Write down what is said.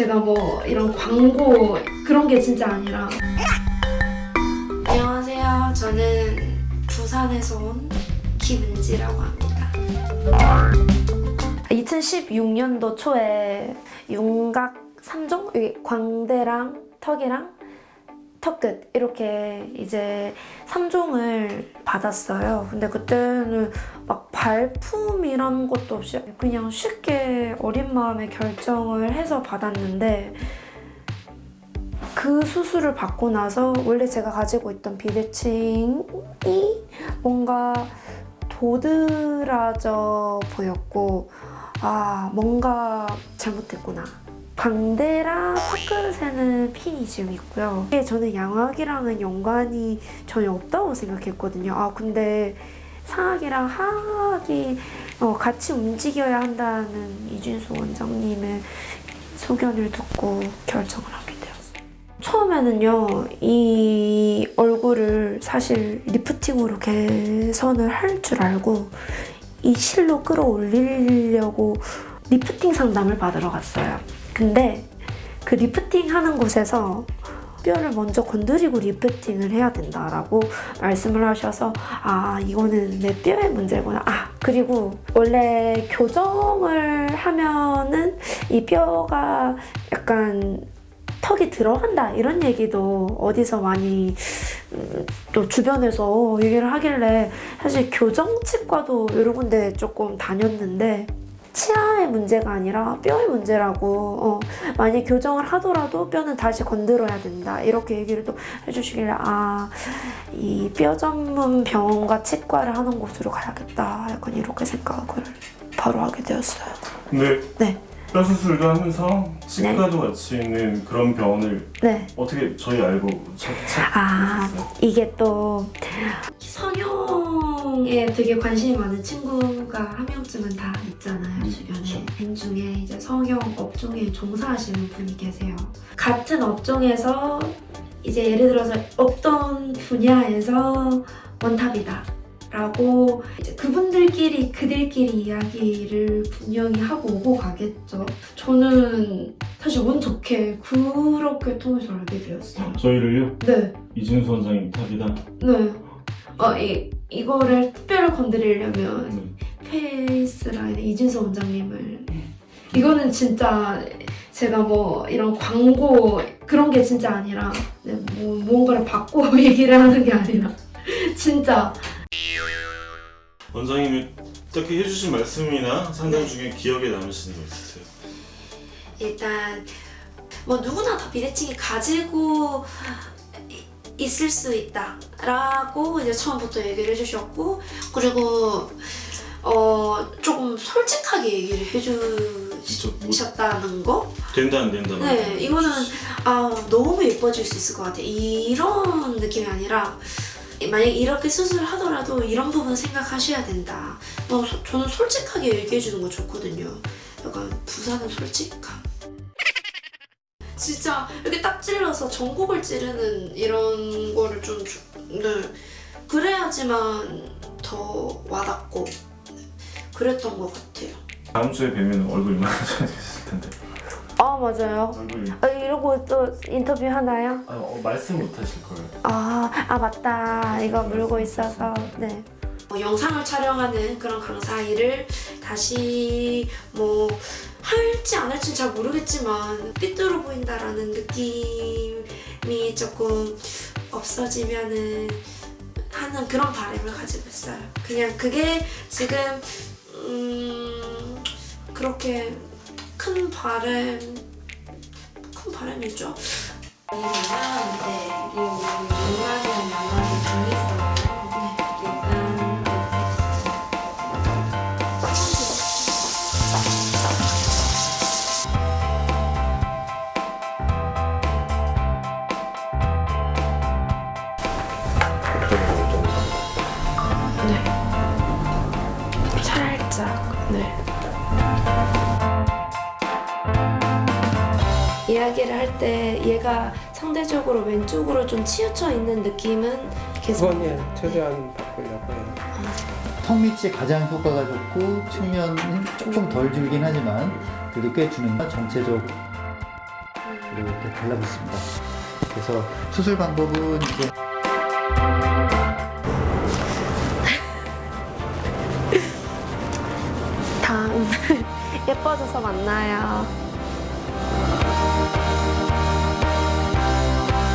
제가 뭐 이런 광고 그런 게 진짜 아니라 안녕하세요. 저는 부산에서 온 김은지라고 합니다. 2016년도 초에 윤곽 3종 여기 광대랑 턱이랑 턱끝 이렇게 이제 3종을 받았어요. 근데 그때는 막 발품이라는 것도 없이 그냥 쉽게 어린 마음에 결정을 해서 받았는데 그 수술을 받고 나서 원래 제가 가지고 있던 비대칭이 뭔가 도드라져 보였고 아 뭔가 잘못됐구나 광대랑 턱끝에는 핀이 지금 있고요. 이게 저는 양악이랑은 연관이 전혀 없다고 생각했거든요. 아 근데 상악이랑 하악이 어, 같이 움직여야 한다는 이준수 원장님의 소견을 듣고 결정을 하게 되었어요. 처음에는요 이 얼굴을 사실 리프팅으로 개선을 할 줄 알고 이 실로 끌어올리려고 리프팅 상담을 받으러 갔어요 근데 그 리프팅 하는 곳에서 뼈를 먼저 건드리고 리프팅을 해야 된다라고 말씀을 하셔서 아 이거는 내 뼈의 문제구나. 아 그리고 원래 교정을 하면은 이 뼈가 약간 턱이 들어간다 이런 얘기도 어디서 많이 음, 또 주변에서 얘기를 하길래 사실 교정치과도 여러 군데 조금 다녔는데 치아의 문제가 아니라 뼈의 문제라고 어, 만약 교정을 하더라도 뼈는 다시 건드려야 된다 이렇게 얘기를 또 해주시길래 아 이 뼈 전문 병원과 치과를 하는 곳으로 가야겠다 약간 이렇게 생각을 바로 하게 되었어요 근데 네. 뼈 수술도 하면서 치과도 같이 있는 그런 병원을 네. 어떻게 저희 알고 찾, 찾, 아? 이게 또 성형 에 되게 관심이 많은 친구가 한 명쯤은 다 있잖아요 음, 주변에. 분 중에 이제 성형 업종에 종사하시는 분이 계세요. 같은 업종에서 이제 예를 들어서 어떤 분야에서 원탑이다 라고 이제 그분들끼리 그들끼리 이야기를 분명히 하고 오고 가겠죠. 저는 사실 운 좋게 그렇게 통해서 알게 되었어요. 저희를요? 네. 이진수 원장님 탑이다? 네. 어, 이, 이거를 특별히 건드리려면 네. 페이스라인의 이진서 원장님을 이거는 진짜 제가 뭐 이런 광고 그런 게 진짜 아니라 네, 뭐 무언가를 받고 얘기를 하는 게 아니라 진짜 원장님이 딱히 해주신 말씀이나 상담 중에 기억에 남으시는 거 있으세요? 일단 뭐 누구나 다 비대칭이 가지고 이- 있을 수 있다 라고 이제 처음부터 얘기를 해주셨고 그리고 어 조금 솔직하게 얘기를 뭐 해주셨다는 거 된다 안 된다 네, 이거는 아 너무 예뻐질 수 있을 것 같아. 이런 느낌이 아니라 만약 이렇게 수술을 하더라도 이런 부분 생각하셔야 된다. 어, 소- 저는 솔직하게 얘기해 주는 거 좋거든요. 약간 부산은 솔직함. 진짜 이렇게 딱 찔러서 전곡을 찌르는 이런 거를 좀 주- 네. 그래야지만 더 와닿고 네. 그랬던 것 같아요. 다음 주에 뵈면 얼굴 이만한 좋아졌을 텐데 아 맞아요. 얼굴이 아, 이러고 또 인터뷰 하나요? 아, 어, 말씀 못 하실 거예요 아, 아 맞다. 이거 물고 있어서 네. 뭐 영상을 촬영하는 그런 강사 일을 다시 뭐 할지 안 할지는 잘 모르겠지만 삐뚤어 보인다라는 느낌이 조금 없어지면은 하는 그런 바람을 가지고 있어요. 그냥 그게 지금 음 그렇게 큰 바람 큰 바람이죠. 유명 네. 이야기를 할 때 얘가 상대적으로 왼쪽으로 좀 치우쳐 있는 느낌은 계속 그건 예, 최대한 바꾸려고 해요. 턱 밑이 가장 효과가 좋고 측면은 조금 덜 줄긴 하지만 그래도 꽤 주는 건 전체적 이렇게 달라붙습니다. 그래서 수술 방법은 이제 다음 예뻐져서 만나요.